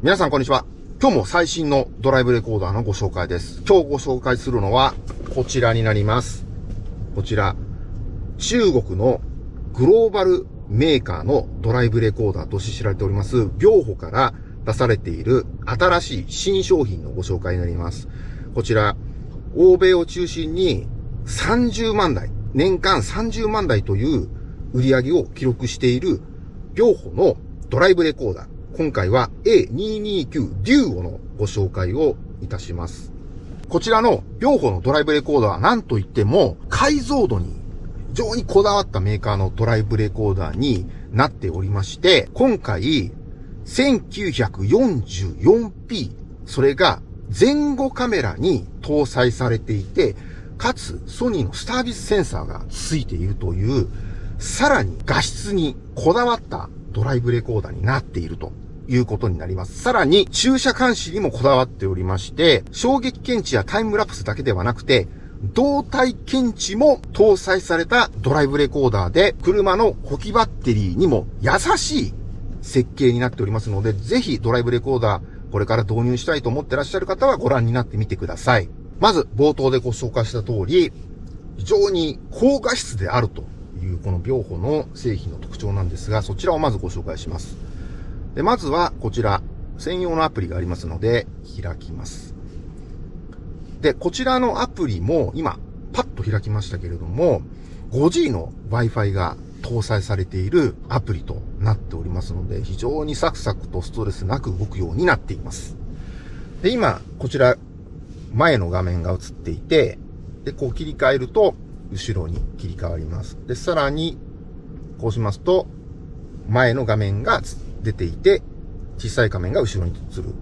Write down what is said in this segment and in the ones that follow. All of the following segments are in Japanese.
皆さんこんにちは。今日も最新のドライブレコーダーのご紹介です。今日ご紹介するのはこちらになります。こちら、中国のグローバルメーカーのドライブレコーダーとして知られております、秒歩から出されている新しい新商品のご紹介になります。こちら、欧米を中心に30万台、年間30万台という売り上げを記録している秒歩のドライブレコーダー。今回は A229 デューオのご紹介をいたします。こちらの両方のドライブレコーダーは何と言っても解像度に非常にこだわったメーカーのドライブレコーダーになっておりまして、今回 1944p それが前後カメラに搭載されていて、かつソニーのスタービスセンサーが付いているという、さらに画質にこだわったドライブレコーダーになっているということになります。さらに、駐車監視にもこだわっておりまして、衝撃検知やタイムラプスだけではなくて、動体検知も搭載されたドライブレコーダーで、車の補給バッテリーにも優しい設計になっておりますので、ぜひドライブレコーダー、これから導入したいと思ってらっしゃる方はご覧になってみてください。まず、冒頭でご紹介した通り、非常に高画質であるというこの秒歩の製品の特徴なんですが、そちらをまずご紹介します。で、まずはこちら、専用のアプリがありますので、開きます。で、こちらのアプリも今、パッと開きましたけれども、5G の Wi-Fi が搭載されているアプリとなっておりますので、非常にサクサクとストレスなく動くようになっています。で、今、こちら、前の画面が映っていて、で、こう切り替えると、後ろに切り替わります。で、さらに、こうしますと、前の画面が映って出ていて、小さい画面が後ろに映る。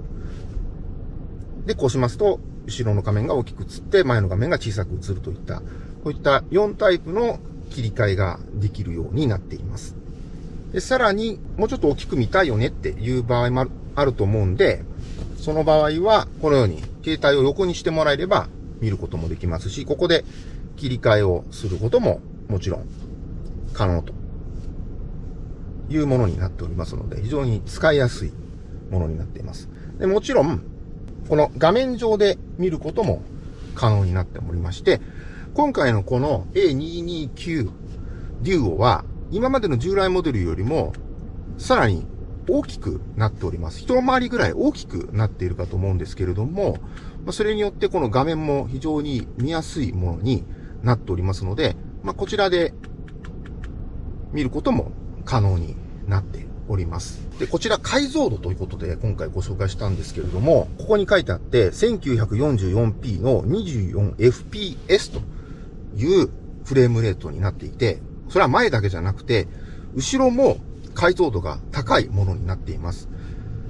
で、こうしますと、後ろの画面が大きく映って、前の画面が小さく映るといった、こういった4タイプの切り替えができるようになっています。で、さらに、もうちょっと大きく見たいよねっていう場合もあると思うんで、その場合は、このように、携帯を横にしてもらえれば見ることもできますし、ここで切り替えをすることももちろん可能というものになっておりますので、非常に使いやすいものになっています。でもちろん、この画面上で見ることも可能になっておりまして、今回のこの A229 デュオは、今までの従来モデルよりも、さらに大きくなっております。一回りぐらい大きくなっているかと思うんですけれども、それによってこの画面も非常に見やすいものになっておりますので、まあ、こちらで見ることも可能になっております。で、こちら解像度ということで今回ご紹介したんですけれども、ここに書いてあって、1944p の 24fps というフレームレートになっていて、それは前だけじゃなくて、後ろも解像度が高いものになっています。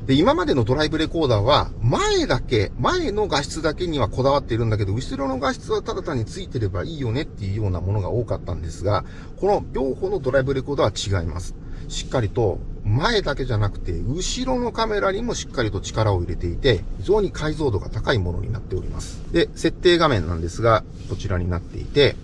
で、今までのドライブレコーダーは、前だけ、前の画質だけにはこだわっているんだけど、後ろの画質はただ単についてればいいよねっていうようなものが多かったんですが、この両方のドライブレコーダーは違います。しっかりと、前だけじゃなくて、後ろのカメラにもしっかりと力を入れていて、非常に解像度が高いものになっております。で、設定画面なんですが、こちらになっていて、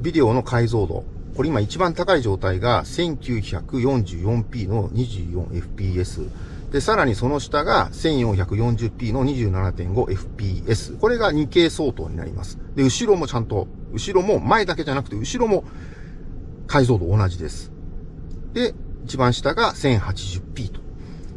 ビデオの解像度、これ今一番高い状態が 1944p の 24fps。で、さらにその下が 1440p の 27.5fps。これが 2K 相当になります。で、後ろもちゃんと、後ろも前だけじゃなくて、後ろも解像度同じです。で、一番下が 1080p と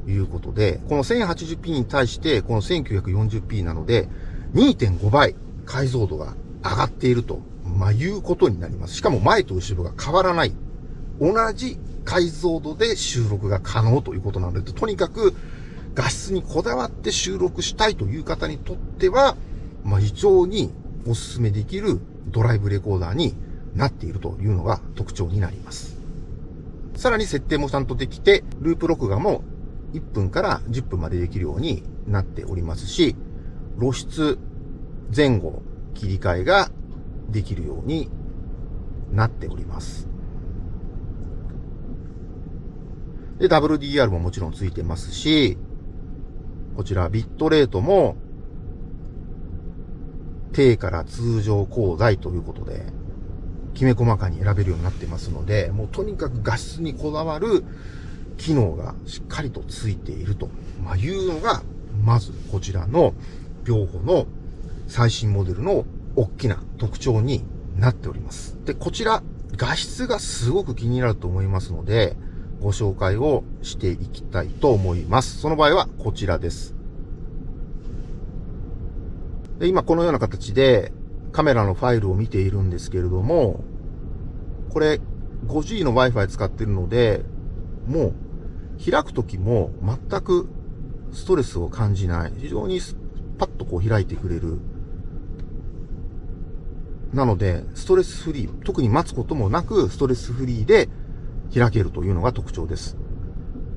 いうことで、この 1080p に対してこの 1940p なので、2.5倍解像度が上がっていると、まあ、いうことになります。しかも前と後ろが変わらない。同じ解像度で収録が可能ということなので、とにかく画質にこだわって収録したいという方にとっては、まあ、非常にお勧めできるドライブレコーダーになっているというのが特徴になります。さらに設定もちゃんとできて、ループ録画も1分から10分までできるようになっておりますし、露出前後切り替えができるようになっております。で、WDR ももちろんついてますし、こちらビットレートも低から通常高台ということで、きめ細かに選べるようになってますので、もうとにかく画質にこだわる機能がしっかりとついていると、まいうのが、まずこちらの秒歩の最新モデルの大きな特徴になっております。で、こちら、画質がすごく気になると思いますので、ご紹介をしていきたいと思います。その場合はこちらです。で今このような形でカメラのファイルを見ているんですけれども、これ 5G の Wi-Fi 使ってるので、もう開くときも全くストレスを感じない。非常にパッとこう開いてくれる。なので、ストレスフリー、特に待つこともなく、ストレスフリーで開けるというのが特徴です。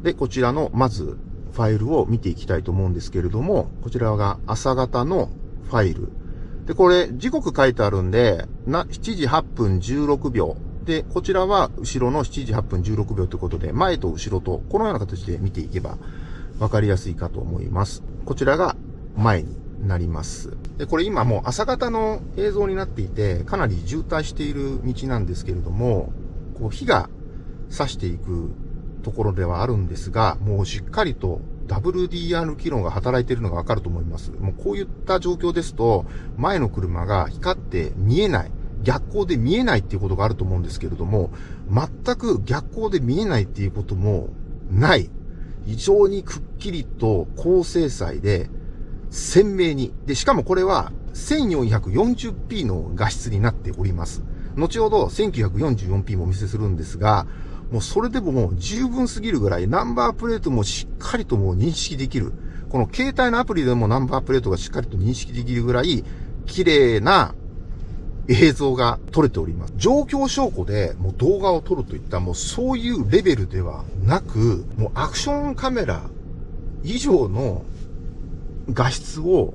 で、こちらの、まず、ファイルを見ていきたいと思うんですけれども、こちらが朝方のファイル。で、これ、時刻書いてあるんで、な、7時8分16秒。で、こちらは後ろの7時8分16秒ということで、前と後ろと、このような形で見ていけば、わかりやすいかと思います。こちらが前になります。で、これ今もう朝方の映像になっていて、かなり渋滞している道なんですけれども、こう火が差していくところではあるんですが、もうしっかりと WDR 機能が働いているのがわかると思います。もうこういった状況ですと、前の車が光って見えない。逆光で見えないっていうことがあると思うんですけれども、全く逆光で見えないっていうこともない。非常にくっきりと高精細で鮮明に。で、しかもこれは 1440p の画質になっております。後ほど 1944p もお見せするんですが、もうそれでももう十分すぎるぐらいナンバープレートもしっかりともう認識できる。この携帯のアプリでもナンバープレートがしっかりと認識できるぐらい綺麗な映像が撮れております。状況証拠でもう動画を撮るといったもうそういうレベルではなく、もうアクションカメラ以上の画質を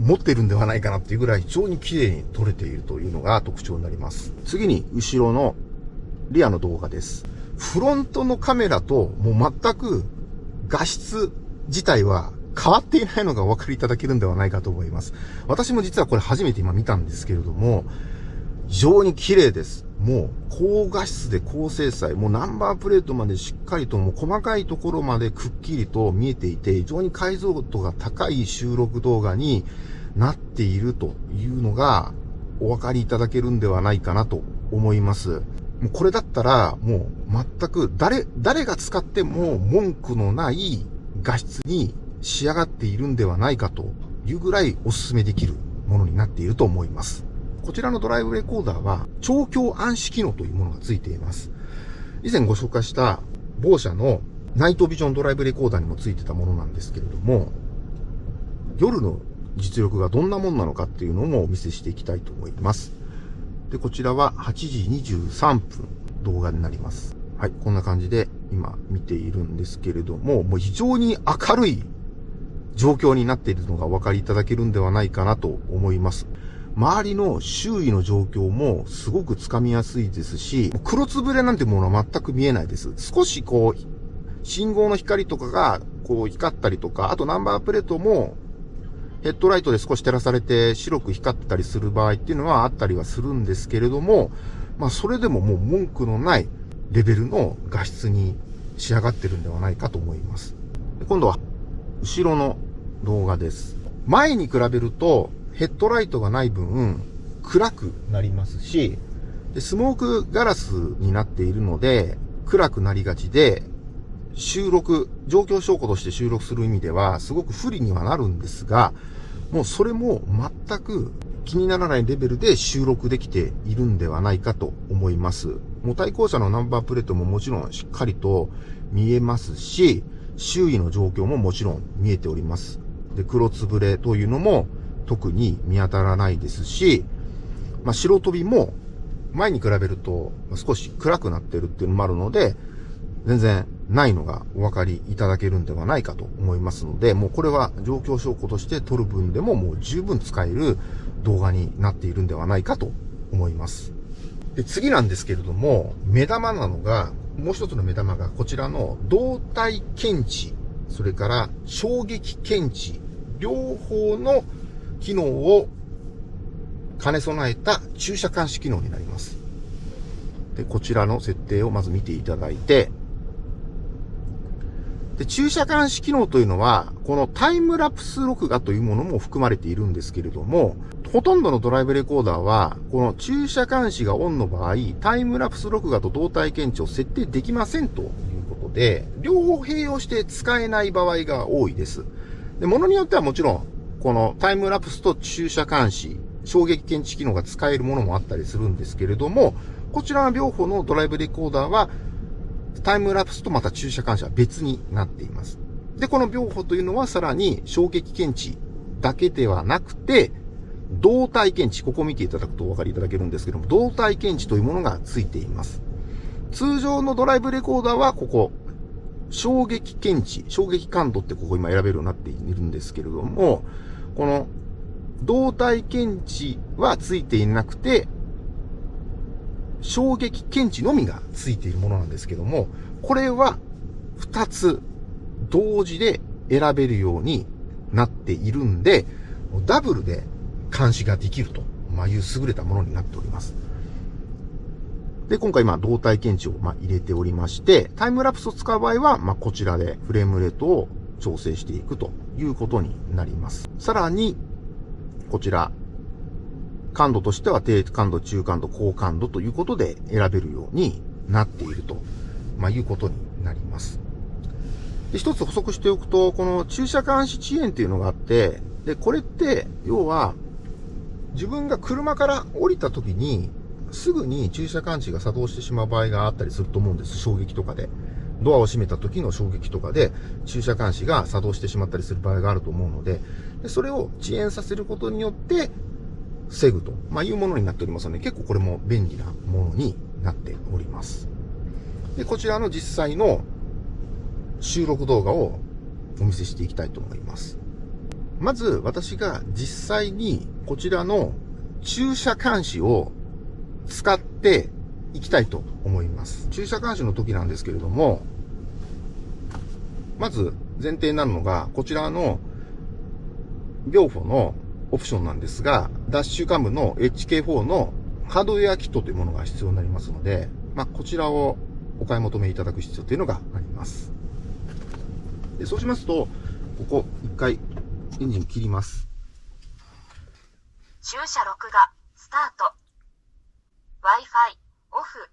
持ってるんではないかなっていうぐらい非常に綺麗に撮れているというのが特徴になります。次に後ろのリアの動画です。フロントのカメラともう全く画質自体は変わっていないのがお分かりいただけるんではないかと思います。私も実はこれ初めて今見たんですけれども、非常に綺麗です。もう高画質で高精細、もうナンバープレートまでしっかりともう細かいところまでくっきりと見えていて、非常に解像度が高い収録動画になっているというのがお分かりいただけるんではないかなと思います。もうこれだったら、もう全く誰、誰が使っても文句のない画質に仕上がっているんではないかというぐらいお勧めできるものになっていると思います。こちらのドライブレコーダーは、調教暗視機能というものがついています。以前ご紹介した某社のナイトビジョンドライブレコーダーにもついてたものなんですけれども、夜の実力がどんなもんなのかっていうのもお見せしていきたいと思います。で、こちらは8時23分動画になります。はい、こんな感じで今見ているんですけれども、もう非常に明るい状況になっているのがお分かりいただけるんではないかなと思います。周りの周囲の状況もすごくつかみやすいですし、黒つぶれなんてものは全く見えないです。少しこう、信号の光とかがこう光ったりとか、あとナンバープレートもヘッドライトで少し照らされて白く光ってたりする場合っていうのはあったりはするんですけれども、まあそれでももう文句のないレベルの画質に仕上がってるんではないかと思います。今度は後ろの動画です。前に比べるとヘッドライトがない分暗くなりますし、スモークガラスになっているので暗くなりがちで収録、状況証拠として収録する意味では、すごく不利にはなるんですが、もうそれも全く気にならないレベルで収録できているんではないかと思います。もう対向車のナンバープレートももちろんしっかりと見えますし、周囲の状況ももちろん見えております。で、黒つぶれというのも特に見当たらないですし、まあ、白飛びも前に比べると少し暗くなってるっていうのもあるので、全然ないのがお分かりいただけるんではないかと思いますので、もうこれは状況証拠として撮る分でももう十分使える動画になっているんではないかと思います。で、次なんですけれども、目玉なのが、もう一つの目玉がこちらの動体検知、それから衝撃検知、両方の機能を兼ね備えた駐車監視機能になります。で、こちらの設定をまず見ていただいて、で、駐車監視機能というのは、このタイムラプス録画というものも含まれているんですけれども、ほとんどのドライブレコーダーは、この駐車監視がオンの場合、タイムラプス録画と動体検知を設定できませんということで、両方併用して使えない場合が多いです。で、ものによってはもちろん、このタイムラプスと駐車監視、衝撃検知機能が使えるものもあったりするんですけれども、こちらの両方のドライブレコーダーは、タイムラプスとまた駐車監視は別になっています。で、この秒歩というのはさらに衝撃検知だけではなくて、動体検知、ここ見ていただくとお分かりいただけるんですけども、動体検知というものがついています。通常のドライブレコーダーはここ、衝撃検知、衝撃感度ってここ今選べるようになっているんですけれども、この動体検知はついていなくて、衝撃検知のみがついているものなんですけども、これは2つ同時で選べるようになっているんで、ダブルで監視ができると、まあ、いう優れたものになっております。で、今回、まあ、動体検知を、ま入れておりまして、タイムラプスを使う場合は、まあ、こちらでフレームレートを調整していくということになります。さらに、こちら、感度としては低感度、中感度、高感度ということで選べるようになっていると、まあ、いうことになります。で、一つ補足しておくと、この駐車監視遅延っていうのがあって、で、これって、要は、自分が車から降りた時に、すぐに駐車監視が作動してしまう場合があったりすると思うんです。衝撃とかで。ドアを閉めた時の衝撃とかで、駐車監視が作動してしまったりする場合があると思うので、でそれを遅延させることによって、防ぐと、まあ、いうものになっておりますので、結構これも便利なものになっております。で、こちらの実際の収録動画をお見せしていきたいと思います。まず、私が実際にこちらの駐車監視を使っていきたいと思います。駐車監視の時なんですけれども、まず前提になるのが、こちらの秒歩のオプションなんですが、ダッシュカムの HK4 のハードウェアキットというものが必要になりますので、まあ、こちらをお買い求めいただく必要というのがあります。でそうしますと、ここ一回エンジン切ります。駐車録画、スタート。Wi-Fi、オフ。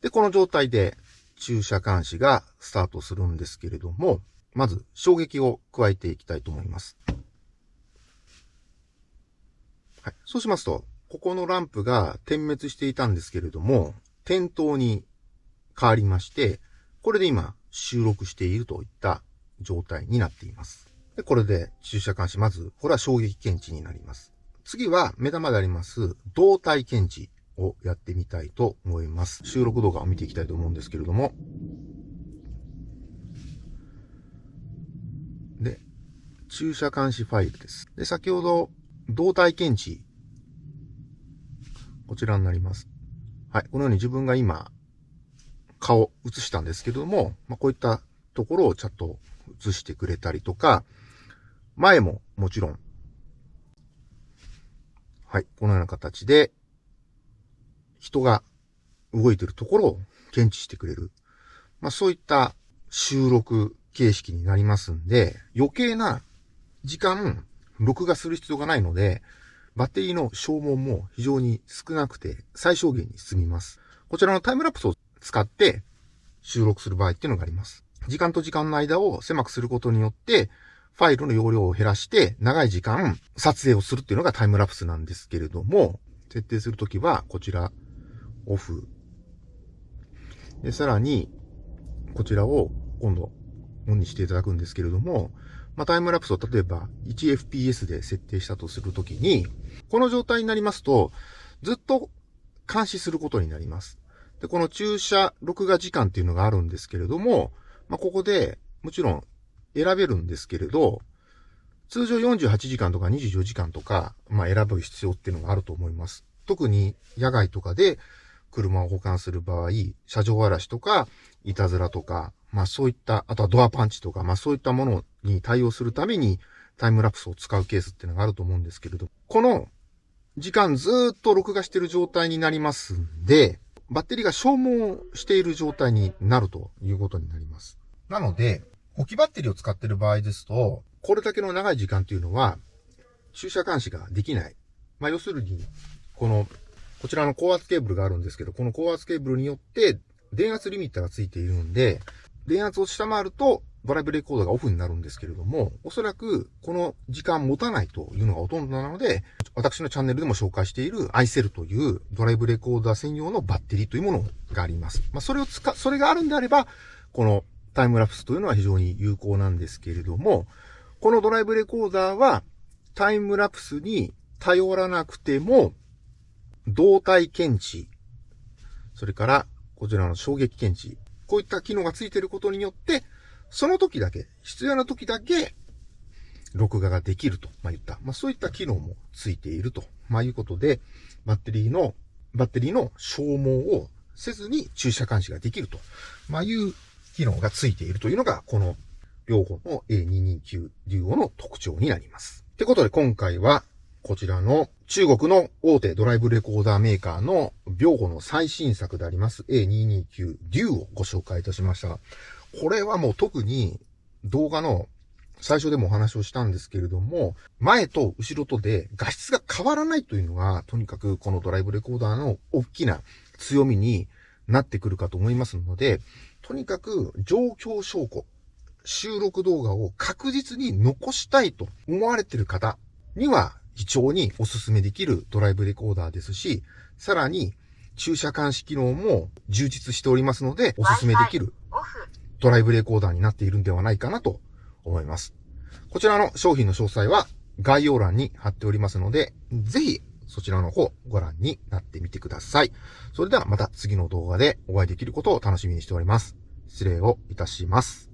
で、この状態で駐車監視がスタートするんですけれども、まず衝撃を加えていきたいと思います。はい。そうしますと、ここのランプが点滅していたんですけれども、点灯に変わりまして、これで今収録しているといった状態になっています。で、これで駐車監視、まず、これは衝撃検知になります。次は目玉であります動体検知をやってみたいと思います。収録動画を見ていきたいと思うんですけれども。で、駐車監視ファイルです。で、先ほど動体検知。こちらになります。はい。このように自分が今、顔映したんですけども、まあ、こういったところをちゃんと映してくれたりとか、前ももちろん、はい。このような形で、人が動いてるところを検知してくれる。まあ、そういった収録形式になりますんで、余計な時間録画する必要がないので、バッテリーの消耗も非常に少なくて最小限に済みます。こちらのタイムラプスを使って収録する場合っていうのがあります。時間と時間の間を狭くすることによって、ファイルの容量を減らして長い時間撮影をするっていうのがタイムラプスなんですけれども、設定するときはこちらオフ。で、さらにこちらを今度オンにしていただくんですけれども、まあ、タイムラプスを例えば 1fps で設定したとするときに、この状態になりますと、ずっと監視することになります。で、この駐車録画時間っていうのがあるんですけれども、まあ、ここでもちろん選べるんですけれど、通常48時間とか24時間とか、まあ、選ぶ必要っていうのがあると思います。特に野外とかで車を保管する場合、車上荒らしとか、いたずらとか、まあそういった、あとはドアパンチとか、まあそういったものに対応するためにタイムラプスを使うケースっていうのがあると思うんですけれど、この時間ずっと録画している状態になりますんで、バッテリーが消耗している状態になるということになります。なので、置きバッテリーを使っている場合ですと、これだけの長い時間というのは、駐車監視ができない。まあ、要するに、この、こちらの高圧ケーブルがあるんですけど、この高圧ケーブルによって電圧リミッターがついているんで、電圧を下回るとドライブレコーダーがオフになるんですけれども、おそらくこの時間持たないというのがほとんどなので、私のチャンネルでも紹介している iCell というドライブレコーダー専用のバッテリーというものがあります。まあ、それを使、それがあるんであれば、このタイムラプスというのは非常に有効なんですけれども、このドライブレコーダーはタイムラプスに頼らなくても、動体検知、それからこちらの衝撃検知、こういった機能がついていることによって、その時だけ、必要な時だけ、録画ができると、まあ、言った。まあ、そういった機能もついていると、まあ、いうことで、バッテリーの、バッテリーの消耗をせずに駐車監視ができると、まあ、いう機能がついているというのが、この両方の A229 デュオの特徴になります。ってことで今回は、こちらの中国の大手ドライブレコーダーメーカーのビョーゴの最新作であります A229 デュオをご紹介いたしました。これはもう特に動画の最初でもお話をしたんですけれども、前と後ろとで画質が変わらないというのが、とにかくこのドライブレコーダーの大きな強みになってくるかと思いますので、とにかく状況証拠、収録動画を確実に残したいと思われている方には非常にお勧めできるドライブレコーダーですし、さらに駐車監視機能も充実しておりますので、お勧めできるドライブレコーダーになっているんではないかなと思います。こちらの商品の詳細は概要欄に貼っておりますので、ぜひそちらの方ご覧になってみてください。それではまた次の動画でお会いできることを楽しみにしております。失礼をいたします。